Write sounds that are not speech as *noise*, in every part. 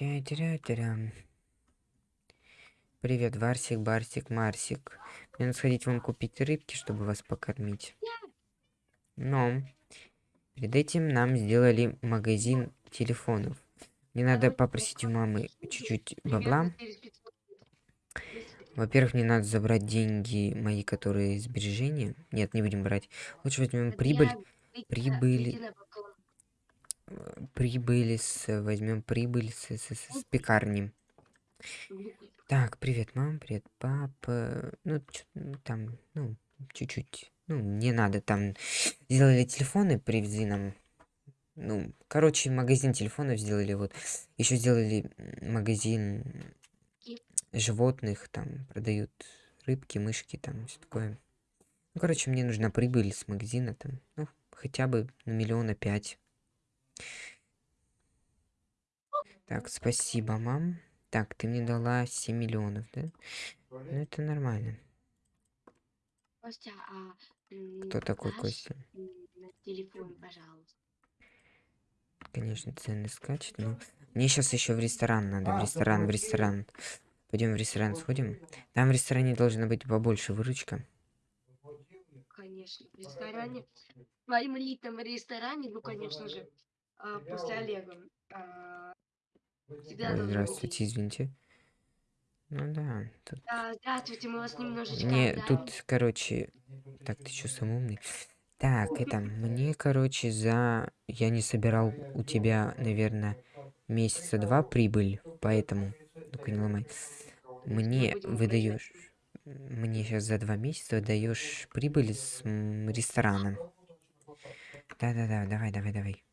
Тя-тя-тя-тя. Привет, Варсик, Барсик, Марсик. Мне надо сходить вам купить рыбки, чтобы вас покормить. Но перед этим нам сделали магазин телефонов. Мне надо попросить у мамы чуть-чуть бабла. Во-первых, мне надо забрать деньги мои, которые сбережения. Нет, не будем брать. Лучше возьмем прибыль. Прибыль. Э, Прибыль с... Возьмем прибыль с, с, с- пекарни. Так, привет, мам, привет, папа. Ну, чё- ну, там, ну, чуть-чуть. Ну, не надо, там сделали телефоны, привезли нам. Ну, короче, магазин телефонов сделали, вот. Еще сделали магазин животных, там продают рыбки, мышки, там все такое. Ну, короче, мне нужна прибыль с магазина, там, ну, хотя бы на миллиона пять. Так, спасибо, мам. Так, ты мне дала 7 миллионов, да? Ну, это нормально. Костя, а Кто такой Костя? на телефон, пожалуйста. Конечно, цены скачут, но... Мне сейчас еще в ресторан надо, в ресторан, в ресторан. Пойдем в ресторан сходим. Там в ресторане должна быть побольше выручка. Конечно, в ресторане, в своем элитном ресторане, ну, конечно же, а, после Олега. а, всегда здравствуйте, извините. Ну да, тут... А, здравствуйте, мы вас немножечко Мне отдали. тут, короче... Так, ты что, сам умный? Так, это, мне, короче, за... Я не собирал у тебя, наверное, месяца два прибыль, поэтому... Ну-ка, не ломай. Мне выдаешь... Мне сейчас за два месяца выдаешь прибыль с м, ресторана. Да-да-да, давай, давай, давай.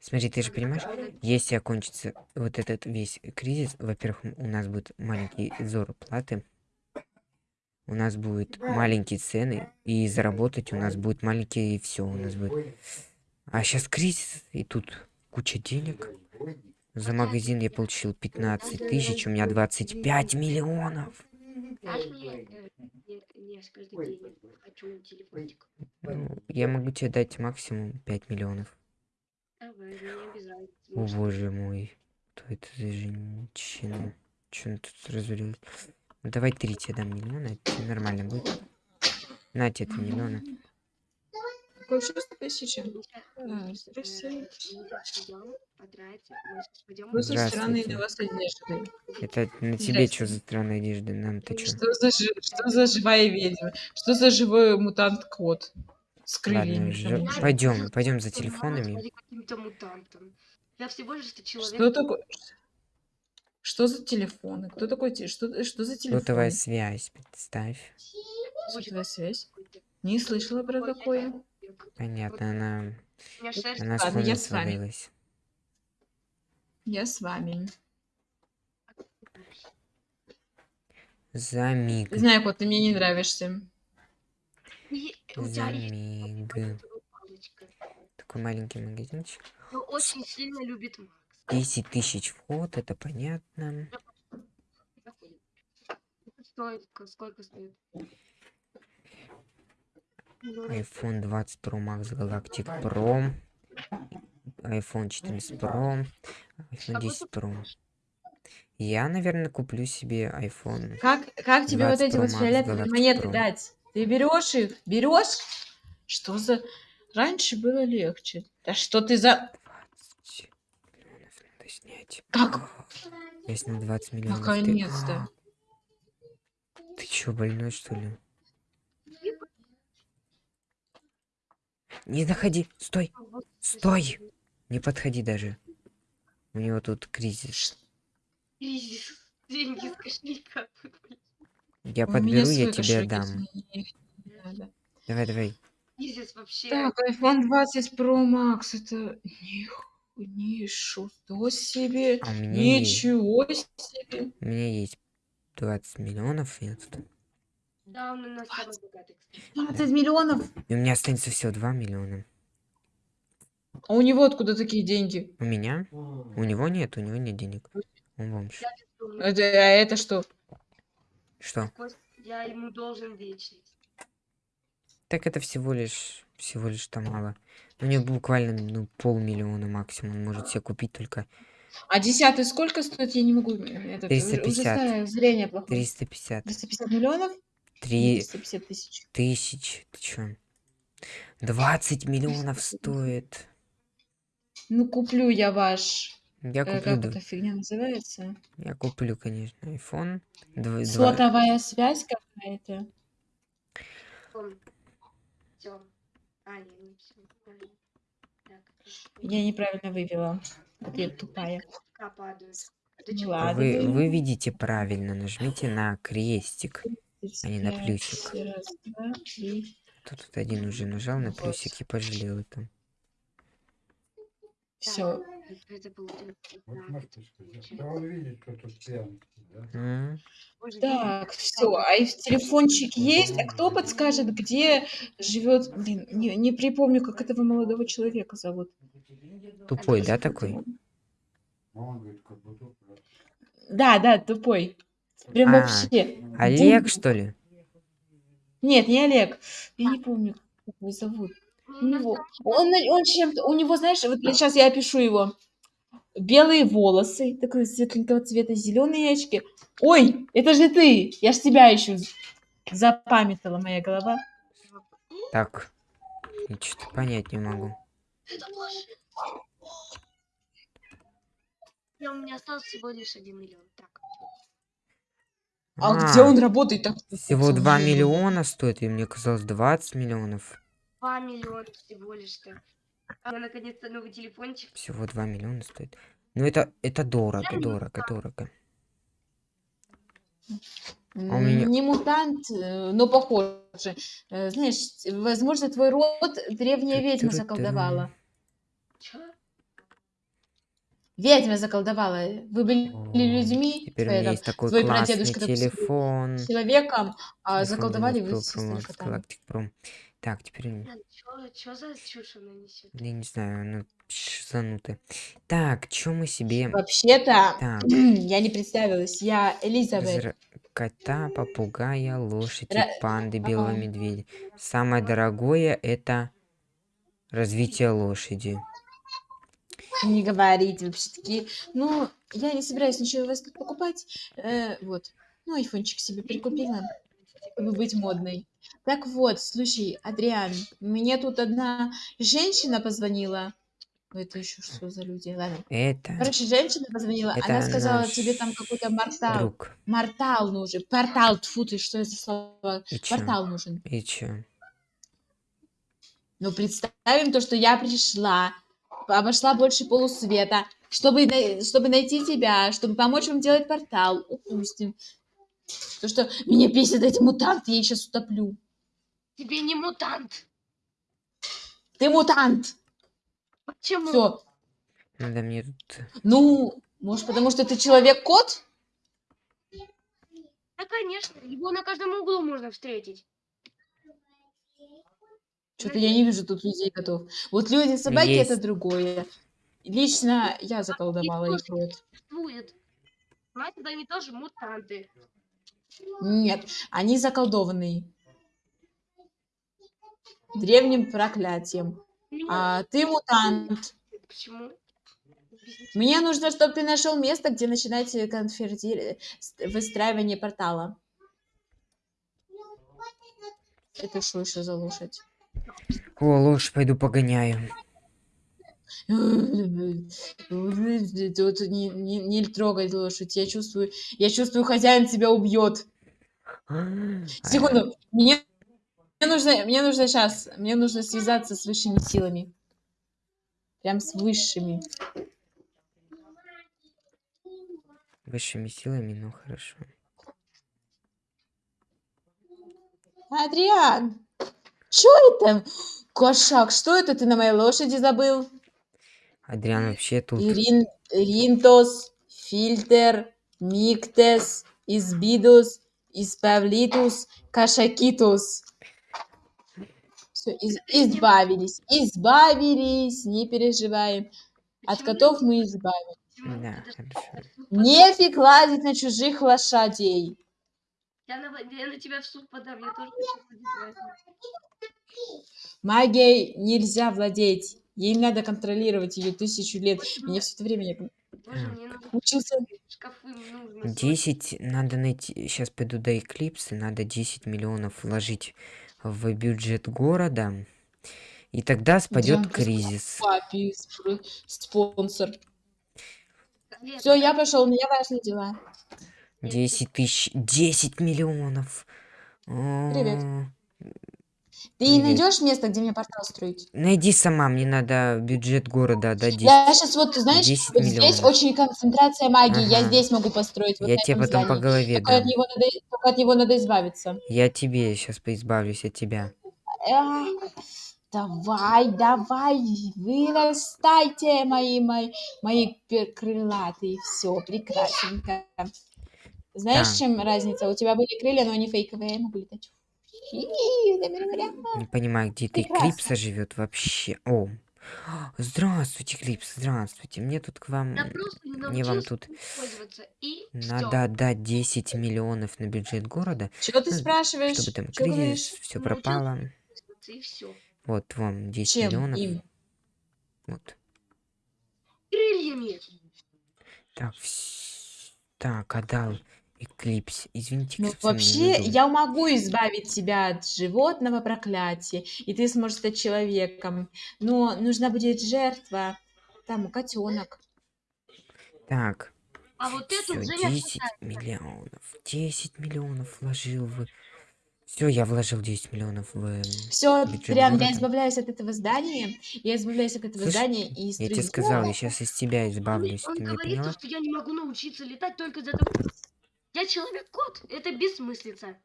Смотри, ты же понимаешь, если окончится вот этот весь кризис, во-первых, у нас будет маленький зарплаты, у нас будут маленькие цены, и заработать у нас будет маленькие, все у нас будет. А сейчас кризис, и тут куча денег. За магазин я получил 15 тысяч, у меня 25 миллионов. Ну, я могу тебе дать максимум 5 миллионов. О боже мой, кто это за женщина? Че она тут развалилась? Ну, давай три тебе дам миллиона, это нормально будет. На тебе три миллиона. Какое чувство тысячи? Вы со для вас одежды. Это на тебе что за странная одежда? Нам-то что? Что за, что за живая ведьма? Что за живой мутант-кот? С Ладно, крыльями. тому же. пойдем, пойдем за телефонами. смотри, каким-то мутантом. Я всего лишь что человек. Что такое? Что за телефоны? Кто такой? Что, что за телефон? Сотовая связь, представь. Сотовая связь? Не слышала про такое. Понятно, она, она с Ладно, я фона с вами. свалилась. Я с вами. За миг. Знаю, кот, ты мне не нравишься. У тебя есть. Такой маленький магазинчик. Но очень сильно любит Макс. 10 тысяч вход, это понятно. Сколько, сколько стоит? Ну, iPhone 20 Pro Max Galactic Pro. iPhone 14 Pro. iPhone Какой 10 Pro. Я, наверное, куплю себе iPhone. Как, как тебе 20 вот эти Pro вот фиолетовые монеты Pro. дать? Ты берешь их? Берешь? Что за... Раньше было легче. Да что ты за... 20 миллионов надо снять. Как? Я снял 20 миллионов. ты- Наконец-то. Ты чё, больной, что ли? Не заходи! Стой! Стой! Не подходи даже. У него тут кризис. Кризис. Деньги с кошелька. Я У подберу, я тебе дам. мне. Давай, давай. Вообще. Так, iPhone 20 Pro Max, это... Ничего себе. А у меня есть. Ничего себе. У меня есть 20 миллионов. Я тут- Да, он у нас самый богатый, кстати. 20 миллионов. И у меня останется всего 2 миллиона. А у него откуда такие деньги? У меня? У него нет, у него нет денег. Он бомж. Это, а это что? Что? Я ему должен вечность. Так это всего лишь, всего лишь там мало. У него буквально, ну, полмиллиона максимум. Он может себе купить только А десятый сколько стоит? Я не могу. э, Этот, уже, уже 350. старое зрение плохое. 350. 350 миллионов? Или 3 350 тысяч. тысяч. Ты чё? 20 миллионов стоит. Ну, куплю я ваш. Я э, куплю, как эта фигня называется? Я куплю, конечно, iPhone. Дв- два- Сотовая связь какая-то. А. Я неправильно вывела. Ответ тупая. Ну ладно. Вы, вы видите правильно, нажмите на крестик. а не на 35, плюсик. Тут вот один уже нажал на плюсик и пожалел это. Все. Это получилось. Вот Да. мартышка. Да он видит, что тут пьянки, да? Боже, Так, все. А и телефончик есть. А кто подскажет, где живет? Блин, не, не припомню, как этого молодого человека зовут. Тупой, да, такой? А да. Да, тупой. Прям А, вообще. Олег, Бум. что ли? Нет, не Олег. Я не помню, как его зовут. У него, он, он чем-то, у него, знаешь, вот сейчас я опишу его. Белые волосы, такой светленького цвета, зеленые очки. Ой, это же ты! Я ж тебя ищу. Запамятала моя голова. Так. Я что-то понять не могу. Я, у меня осталось всего лишь один миллион. Так. А, А, где он работает? Так, Всего 2 миллиона. миллиона стоит, и мне казалось 20 миллионов. Два миллиона всего лишь-то. А наконец-то новый телефончик. Всего 2 миллиона стоит. Ну это, это дорого, дорого, дорого. у меня- Не мутант, э, но похоже. Э, Знаешь, возможно, твой род древняя ведьма заколдовала. Чё? Ведьма заколдовала. Вы были О, людьми, Теперь у твои меня там, есть такой твой классный прадедушка, телефон. человеком, а заколдовали 12 вы Pro с Так, теперь... чё, чё за чушь она несет? Я не знаю, ну, шизанутая. Так, чё мы себе... Вообще-то, Так, *clears throat* я не представилась, я Элизабет. зра- кота, попугая, лошади, Ра- панды, белого Ага. медведя. Самое дорогое это развитие лошади. Не говорите вообще такие. Ну, я не собираюсь ничего у вас тут покупать. Э, вот. Ну, айфончик себе прикупила, быть модной. Так вот, слушай, Адриан, мне тут одна женщина позвонила. Ну, Это еще что за люди? Ладно. Это Короче, женщина позвонила, Это она сказала, наш тебе там какой-то мортал. друг. Мортал нужен. Портал, тьфу ты, что это за слово? И чё? Портал нужен. И чё? Ну, представим то, что я пришла, обошла больше полусвета, чтобы, чтобы найти тебя, чтобы помочь вам делать портал. Упустим. То, что меня бесит эти мутанты, я их сейчас утоплю. Тебе не мутант. Ты мутант! Почему? Все. Надо мне тут... Ну, может, потому что ты человек-кот? Да, конечно. Его на каждом углу можно встретить. Что-то я не вижу тут людей котов. Вот люди собаки это Есть. другое. Лично я заколдовала их рот. Существует. Значит, они тоже мутанты. Нет, они заколдованные. Древним проклятием. А ты мутант. Почему? Мне нужно, чтобы ты нашел место, где начинается конферди... с- выстраивание портала. Это что еще за лошадь? О, лошадь пойду погоняю. Тут не, не, не трогай лошадь. Я чувствую, я чувствую, хозяин тебя убьет. Секунду. Мне, мне нужно, мне нужно сейчас, мне нужно связаться с высшими силами. Прям с высшими. Высшими силами, ну хорошо. Адриан, что это? Кошак, что это ты на моей лошади забыл? Адриан вообще тут... Ирин, Ринтос, Фильтер, Миктес, Избидус, Испавлитус, Кашакитус. Все, избавились, избавились, не переживаем. От котов мы избавились. Да, хорошо. Нефиг лазить на чужих лошадей. Я на, я на тебя в суд подам, я тоже хочу. Магией нельзя владеть. Ей надо контролировать ее тысячу лет. Мне все это время... не- Боже, мне нужно Учился. шкафы нужно. 10 надо найти. Сейчас пойду до Эклипса. Надо 10 миллионов вложить в бюджет города. И тогда спадет Дианка, кризис. Папи, спр- спонсор. Все, я пошел, у меня важные дела. 10 тысяч. 10 миллионов. Привет. Ты Привет. найдешь место, где мне портал строить? Найди сама, мне надо бюджет города 10. Я сейчас вот, знаешь, 10 вот здесь очень концентрация магии. Я Ага. здесь могу построить. Вот Я тебе потом по здании. голове Только от, него надо, только от него надо избавиться. Я тебе сейчас поизбавлюсь от тебя. Давай, давай, вырастайте, мои, мои, мои крылатые. Все, прекрасненько. Знаешь, Так. чем разница? У тебя были крылья, но они фейковые, я могу летать. Не понимаю, где ты. Клипса живет вообще. О. Здравствуйте, Клипс, здравствуйте. Мне тут к вам... Не Мне вам тут Надо отдать 10 миллионов на бюджет города, Что ты Ну, спрашиваешь? чтобы там кризис, все пропало. Вот вам 10 Чем миллионов. им? Вот. Крыльями. Так, вс- так, отдал Эклипс. Извините, Ну, вообще, я могу избавить тебя от животного проклятия, и ты сможешь стать человеком. Но нужна будет жертва. Там, котенок. Так, А вот эту все, уже я 10 миллионов. 10 миллионов вложил в... Все, я вложил 10 миллионов в... Все, прям я города. избавляюсь от этого здания. Я избавляюсь от этого Слышь, здания и Я тебе сказал, я сейчас из тебя Он, избавлюсь. он меня говорит, то, поняла? что я не могу научиться летать только из-за того, я человек-кот. Это бессмыслица.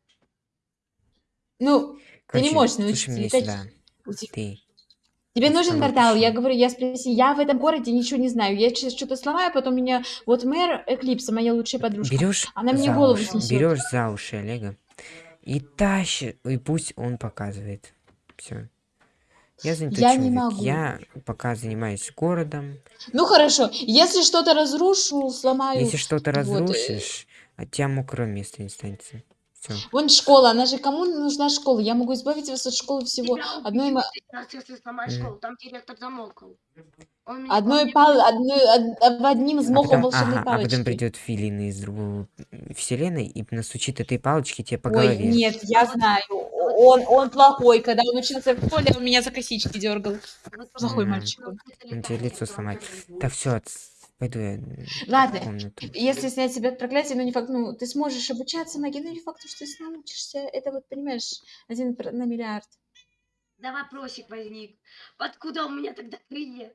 Ну, ты не Короче, можешь научиться летать. Ты. Тебе нужен портал? Я говорю, я спроси, я в этом городе ничего не знаю. Я сейчас что-то сломаю, потом меня... Вот мэр Эклипса, моя лучшая подружка. Берешь Она мне голову уши, снесет. берешь за уши Олега и тащишь, и пусть он показывает. Все. Я занятой Я не человек. могу. Я пока занимаюсь городом. Ну хорошо, если что-то разрушу, сломаю. Если что-то э, разрушишь, от тебя мокрого места не останется. Все. Вон школа, она же кому нужна школа? Я могу избавить вас от школы всего. Тебя Одной, школу. Там директор замолкал. Он одной пал, одной, од- одним А взмахом потом, волшебной ага, а потом палочки. придет Филин из другой вселенной и настучит этой палочки тебе по Ой, голове. нет, я знаю. Он, он плохой. Когда он учился в школе, он меня за косички дергал. Плохой М. мальчик он. тебе лицо сломает. Так, все, пойду я Ладно, в комнату. Если снять себя от проклятия, ну не факт, ну ты сможешь обучаться магии, но не факт, что ты научишься. Это вот, понимаешь, один на миллиард. Да вопросик возник. Откуда у меня тогда крылья?